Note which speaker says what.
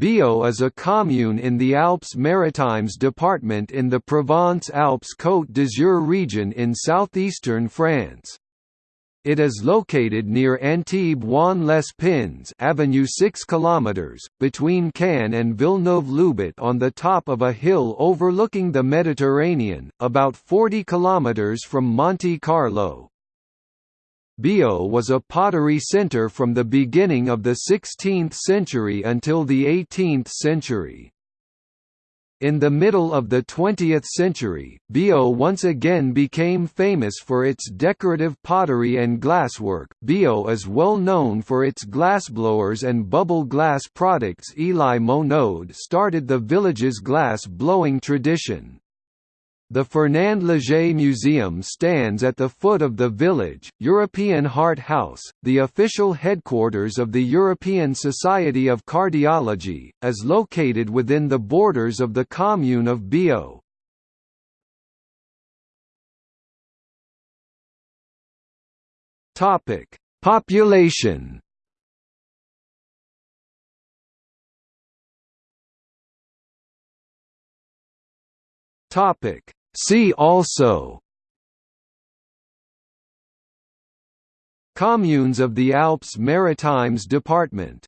Speaker 1: Biot is a commune in the Alpes-Maritimes department in the Provence-Alpes-Côte d'Azur region in southeastern France. It is located near Antibes-Juan-les-Pins Avenue 6 km, between Cannes and Villeneuve-Loubet on the top of a hill overlooking the Mediterranean, about 40 km from Monte Carlo. Biot was a pottery centre from the beginning of the 16th century until the 18th century. In the middle of the 20th century, Biot once again became famous for its decorative pottery and glasswork. Biot is well known for its glassblowers and bubble glass products. Eloi Monod started the village's glass blowing tradition. The Fernand Léger Museum stands at the foot of the village. European Heart House, the official headquarters of the European Society of Cardiology, is located within the borders of the commune of. Topic: Population Topic See also Communes of the Alpes Maritimes Department